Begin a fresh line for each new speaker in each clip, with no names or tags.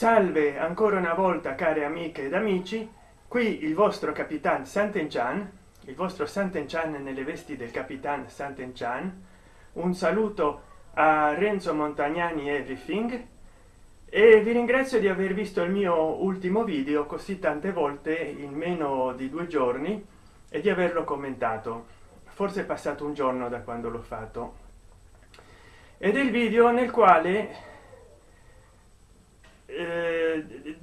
salve ancora una volta care amiche ed amici. Qui il vostro capitan Sant'Enchan il vostro Sant'Enchan nelle vesti del capitan Sant'Enchan un saluto a Renzo Montagnani everything e vi ringrazio di aver visto il mio ultimo video così tante volte in meno di due giorni e di averlo commentato. Forse è passato un giorno da quando l'ho fatto. Ed è il video nel quale eh,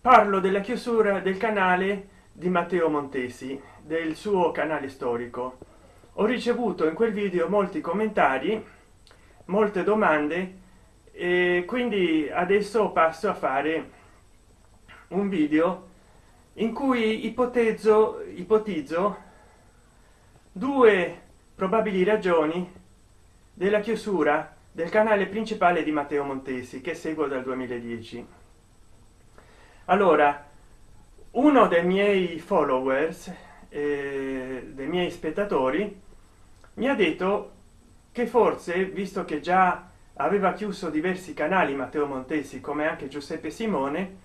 parlo della chiusura del canale di matteo montesi del suo canale storico. Ho ricevuto in quel video molti commentari molte domande e quindi adesso passo a fare un video in cui ipotezzo ipotizzo due probabili ragioni della chiusura del canale principale di matteo montesi che seguo dal 2010 allora uno dei miei followers eh, dei miei spettatori mi ha detto che forse visto che già aveva chiuso diversi canali matteo montesi come anche giuseppe simone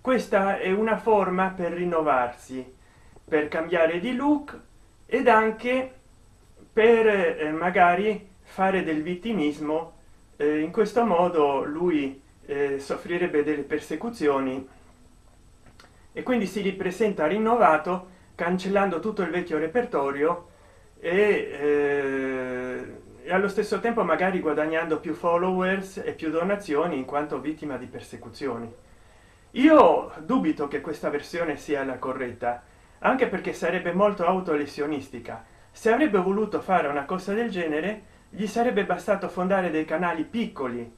questa è una forma per rinnovarsi per cambiare di look ed anche per eh, magari fare del vittimismo eh, in questo modo lui eh, soffrirebbe delle persecuzioni e quindi si ripresenta rinnovato cancellando tutto il vecchio repertorio e, eh, e allo stesso tempo magari guadagnando più followers e più donazioni in quanto vittima di persecuzioni. Io dubito che questa versione sia la corretta anche perché sarebbe molto autolesionistica. Se avrebbe voluto fare una cosa del genere gli sarebbe bastato fondare dei canali piccoli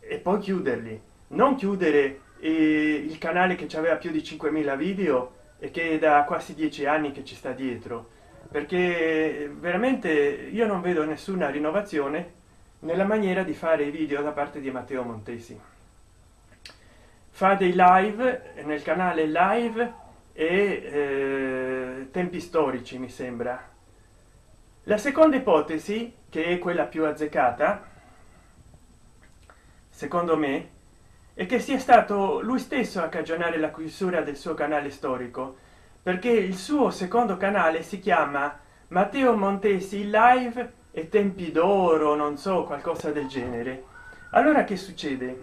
e poi chiuderli. Non chiudere il canale che aveva più di 5.000 video e che da quasi dieci anni che ci sta dietro. Perché veramente io non vedo nessuna rinnovazione nella maniera di fare i video da parte di matteo montesi. Fa dei live nel canale live e eh, tempi storici mi sembra. La seconda ipotesi che è quella più azzeccata secondo me è che sia stato lui stesso a cagionare la chiusura del suo canale storico perché il suo secondo canale si chiama matteo montesi live e tempi d'oro non so qualcosa del genere. Allora che succede?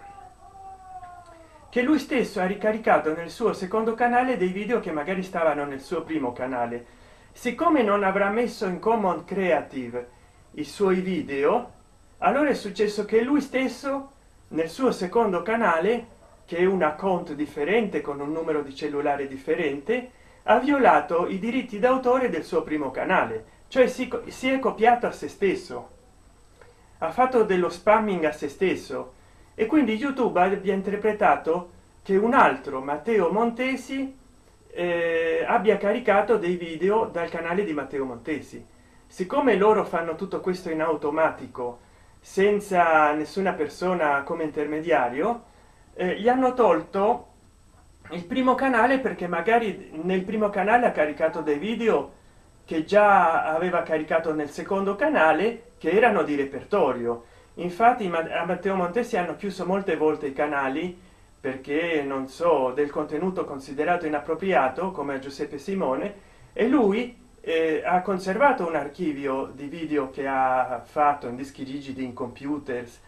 Che lui stesso ha ricaricato nel suo secondo canale dei video che magari stavano nel suo primo canale. Siccome non avrà messo in common creative i suoi video allora è successo che lui stesso nel suo secondo canale che è un account differente con un numero di cellulare differente ha violato i diritti d'autore del suo primo canale cioè si, si è copiato a se stesso. Ha fatto dello spamming a se stesso. E quindi youtube abbia interpretato che un altro matteo montesi eh, abbia caricato dei video dal canale di matteo montesi. Siccome loro fanno tutto questo in automatico senza nessuna persona come intermediario eh, gli hanno tolto il primo canale perché magari nel primo canale ha caricato dei video che già aveva caricato nel secondo canale che erano di repertorio. Infatti a matteo montesi hanno chiuso molte volte i canali perché non so del contenuto considerato inappropriato come a giuseppe simone e lui eh, ha conservato un archivio di video che ha fatto in dischi rigidi in computers.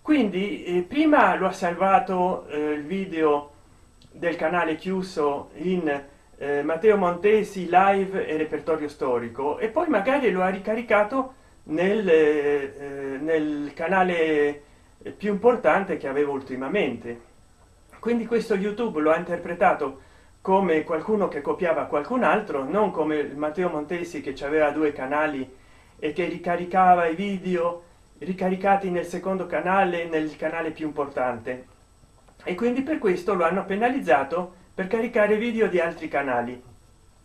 Quindi eh, prima lo ha salvato eh, il video del canale chiuso in eh, matteo montesi live e repertorio storico e poi magari lo ha ricaricato nel, eh, eh, nel canale più importante che avevo ultimamente. Quindi questo youtube lo ha interpretato come qualcuno che copiava qualcun altro non come matteo montesi che aveva due canali e che ricaricava i video ricaricati nel secondo canale nel canale più importante. E quindi per questo lo hanno penalizzato per caricare video di altri canali.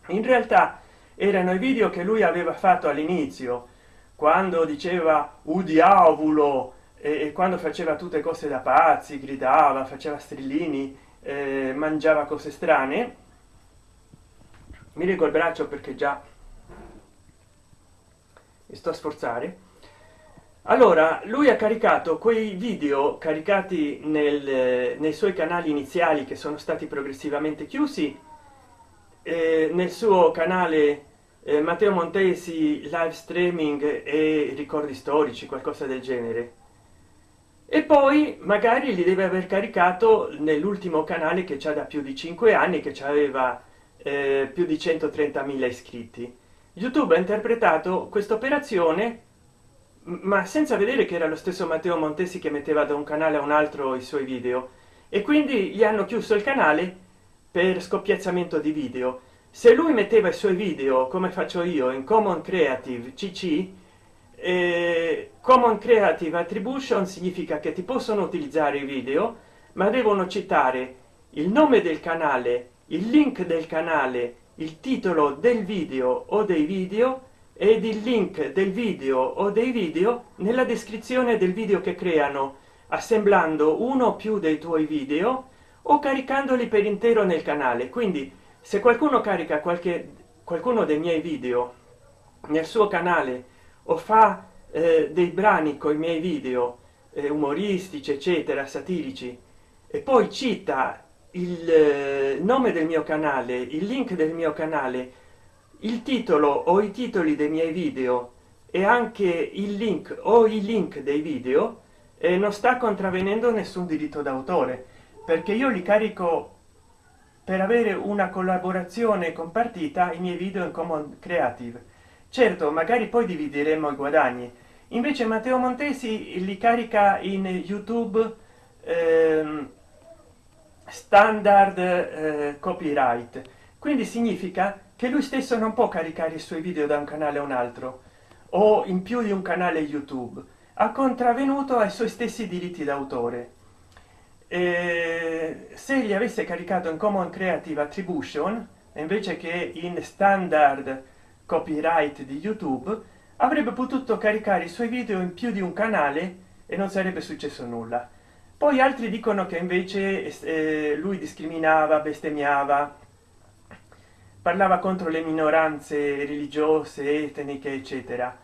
In realtà erano i video che lui aveva fatto all'inizio quando diceva u diavolo! E, quando faceva tutte cose da pazzi gridava faceva strillini eh, mangiava cose strane. Mi leggo il braccio perché già mi sto a sforzare. Allora lui ha caricato quei video caricati nel, nei suoi canali iniziali che sono stati progressivamente chiusi eh, nel suo canale eh, matteo montesi live streaming e ricordi storici qualcosa del genere e poi magari li deve aver caricato nell'ultimo canale che c'è da più di cinque anni che aveva eh, più di 130.000 iscritti. Youtube ha interpretato questa operazione ma senza vedere che era lo stesso matteo montesi che metteva da un canale a un altro i suoi video. E quindi gli hanno chiuso il canale per scoppiazzamento di video. Se lui metteva i suoi video come faccio io in common creative cc eh, common creative attribution significa che ti possono utilizzare i video ma devono citare il nome del canale il link del canale il titolo del video o dei video ed il link del video o dei video nella descrizione del video che creano assemblando uno o più dei tuoi video o caricandoli per intero nel canale. Quindi se qualcuno carica qualche qualcuno dei miei video nel suo canale o fa eh, dei brani con i miei video eh, umoristici eccetera satirici e poi cita il eh, nome del mio canale il link del mio canale il titolo o i titoli dei miei video e anche il link o i link dei video e non sta contravvenendo nessun diritto d'autore perché io li carico per avere una collaborazione compartita i miei video in common creative certo magari poi divideremo i guadagni. Invece matteo montesi li carica in youtube ehm, standard eh, copyright. Quindi significa che lui stesso non può caricare i suoi video da un canale a un altro o in più di un canale youtube. Ha contravvenuto ai suoi stessi diritti d'autore. Se li avesse caricato in common creative attribution invece che in standard copyright di youtube avrebbe potuto caricare i suoi video in più di un canale e non sarebbe successo nulla. Poi altri dicono che invece eh, lui discriminava bestemmiava parlava contro le minoranze religiose etniche eccetera.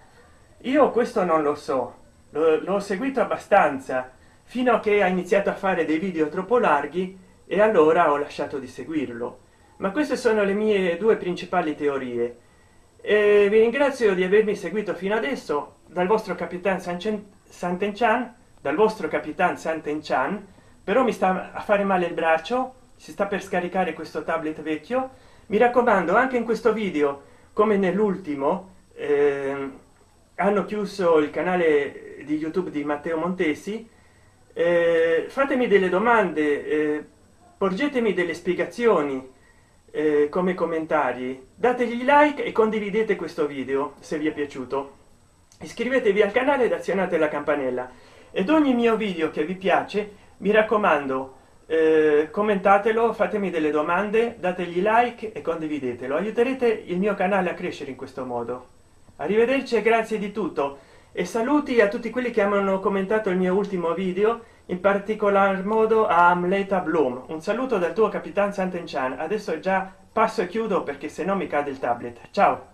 Io questo non lo so l'ho seguito abbastanza fino a che ha iniziato a fare dei video troppo larghi e allora ho lasciato di seguirlo. Ma queste sono le mie due principali teorie e vi ringrazio di avermi seguito fino adesso. Dal vostro capitan Sant'Enchan dal vostro capitan Sant'Enchan. Però mi sta a fare male il braccio si sta per scaricare questo tablet vecchio. Mi raccomando anche in questo video come nell'ultimo eh, hanno chiuso il canale di youtube di matteo montesi. Eh, fatemi delle domande eh, porgetemi delle spiegazioni eh, come commentari. Dategli like e condividete questo video se vi è piaciuto. Iscrivetevi al canale ed azionate la campanella. Ed ogni mio video che vi piace mi raccomando eh, commentatelo fatemi delle domande dategli like e condividetelo. Aiuterete il mio canale a crescere in questo modo. Arrivederci e grazie di tutto. E saluti a tutti quelli che hanno commentato il mio ultimo video in particolar modo a amleta bloom un saluto dal tuo capitan sant'enchan adesso già passo e chiudo perché se no mi cade il tablet. Ciao